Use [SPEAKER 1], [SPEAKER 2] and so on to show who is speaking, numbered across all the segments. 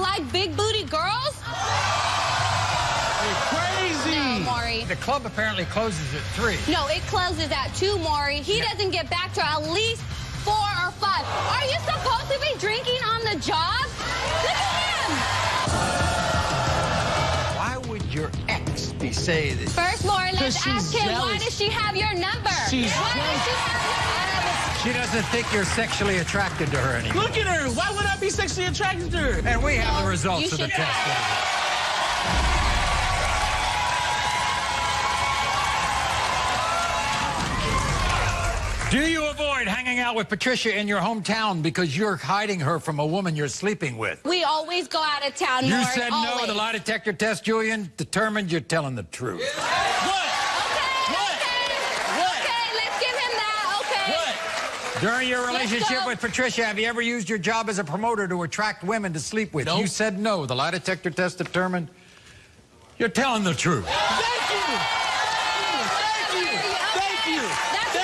[SPEAKER 1] like big booty girls?
[SPEAKER 2] You're crazy.
[SPEAKER 1] No, Maury.
[SPEAKER 3] The club apparently closes at 3.
[SPEAKER 1] No, it closes at 2, Maury. He
[SPEAKER 3] Yeah.
[SPEAKER 1] doesn't get back to at least 4 or 5. Are you supposed to be drinking on the job? Look at him.
[SPEAKER 3] Why would your ex be saying this?
[SPEAKER 1] First, Maury, let's ask him, why does she have your number?
[SPEAKER 2] She's
[SPEAKER 1] why does she have your
[SPEAKER 3] She doesn't think you're sexually attracted to her anymore.
[SPEAKER 2] Look at her. Why would I be sexually attracted to her?
[SPEAKER 3] And we have
[SPEAKER 1] No,
[SPEAKER 3] the results
[SPEAKER 1] you
[SPEAKER 3] of the
[SPEAKER 1] should-
[SPEAKER 3] test. Do you avoid hanging out with Patricia in your hometown because you're hiding her from a woman you're sleeping with?
[SPEAKER 1] We always go out of town,
[SPEAKER 3] You
[SPEAKER 1] Maury.
[SPEAKER 3] said no.
[SPEAKER 1] always.
[SPEAKER 3] The lie detector test, Julian, determined you're telling the truth.
[SPEAKER 2] What?
[SPEAKER 1] Okay,
[SPEAKER 2] What?
[SPEAKER 1] okay.
[SPEAKER 2] What?
[SPEAKER 1] Okay, let's give him that. Okay.
[SPEAKER 2] What?
[SPEAKER 3] During your relationship with Patricia, have you ever used your job as a promoter to attract women to sleep with?
[SPEAKER 2] Nope.
[SPEAKER 3] You said no. The lie detector test determined you're telling the truth.
[SPEAKER 2] Thank you. Thank you. Thank you.
[SPEAKER 1] That's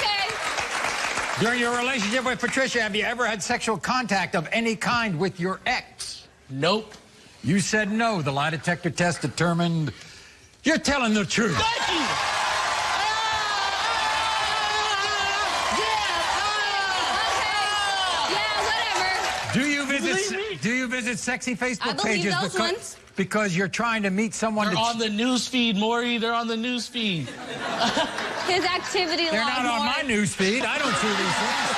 [SPEAKER 2] Thank you.
[SPEAKER 3] During your relationship with Patricia, have you ever had sexual contact of any kind with your ex?
[SPEAKER 2] Nope.
[SPEAKER 3] You said no. The lie detector test determined you're telling the truth.
[SPEAKER 2] Thank you. Believe me?
[SPEAKER 3] Do you visit sexy Facebook
[SPEAKER 1] I
[SPEAKER 3] pages
[SPEAKER 1] those
[SPEAKER 3] because,
[SPEAKER 1] ones.
[SPEAKER 3] because you're trying to meet someone
[SPEAKER 2] They're
[SPEAKER 3] to
[SPEAKER 2] on the news feed, Maury. They're on the news feed.
[SPEAKER 1] His activity
[SPEAKER 3] They're
[SPEAKER 1] log.
[SPEAKER 3] not on my news feed. I don't see these things.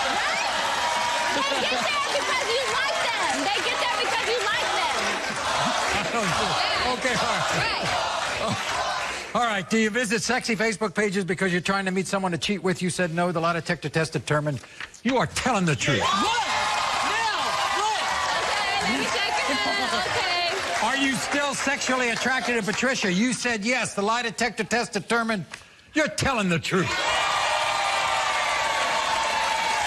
[SPEAKER 1] They get there because you like them. They get there because you like them.
[SPEAKER 3] I don't see- Okay, all right.
[SPEAKER 1] Right.
[SPEAKER 3] All right. Do you visit sexy Facebook pages because you're trying to meet someone to cheat with? You said no. The lie detector test determined you are telling the truth.
[SPEAKER 2] What? Now? What?
[SPEAKER 1] Okay, let me check your. Okay.
[SPEAKER 3] Are you still sexually attracted to Patricia? You said yes. The lie detector test determined you're telling the truth.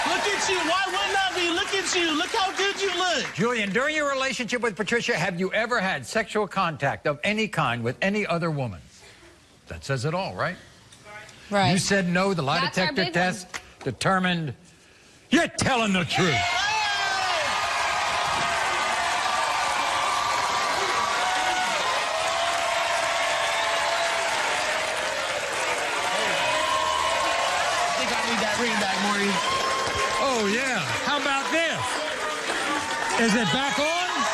[SPEAKER 2] Look at you. Why wouldn't I be? Look at you. Look how good you look.
[SPEAKER 3] Julian, during your relationship with Patricia, have you ever had sexual contact of any kind with any other woman? That says it all, right?
[SPEAKER 1] Right.
[SPEAKER 3] You said no. The lie
[SPEAKER 1] That's
[SPEAKER 3] detector
[SPEAKER 1] big
[SPEAKER 3] test determined you're telling the truth.
[SPEAKER 2] Need that ring back, Maury.
[SPEAKER 3] Oh, yeah. How about this? Is it back on?